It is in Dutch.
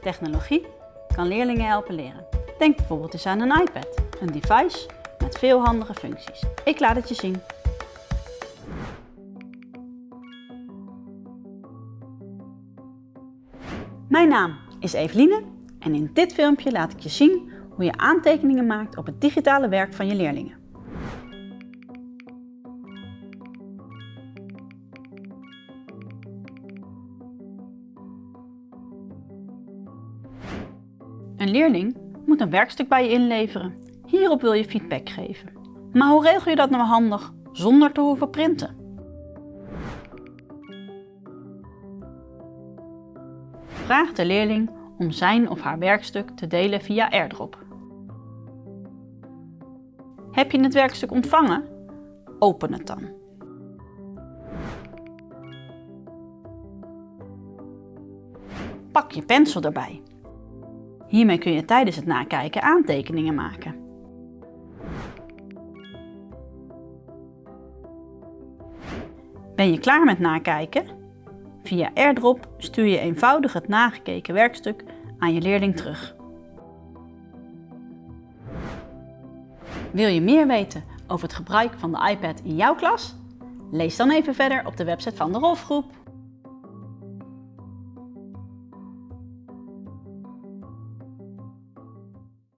Technologie kan leerlingen helpen leren. Denk bijvoorbeeld eens aan een iPad, een device met veel handige functies. Ik laat het je zien. Mijn naam is Eveline en in dit filmpje laat ik je zien hoe je aantekeningen maakt op het digitale werk van je leerlingen. Een leerling moet een werkstuk bij je inleveren. Hierop wil je feedback geven. Maar hoe regel je dat nou handig zonder te hoeven printen? Vraag de leerling om zijn of haar werkstuk te delen via AirDrop. Heb je het werkstuk ontvangen? Open het dan. Pak je pensel erbij. Hiermee kun je tijdens het nakijken aantekeningen maken. Ben je klaar met nakijken? Via AirDrop stuur je eenvoudig het nagekeken werkstuk aan je leerling terug. Wil je meer weten over het gebruik van de iPad in jouw klas? Lees dan even verder op de website van de Rolfgroep.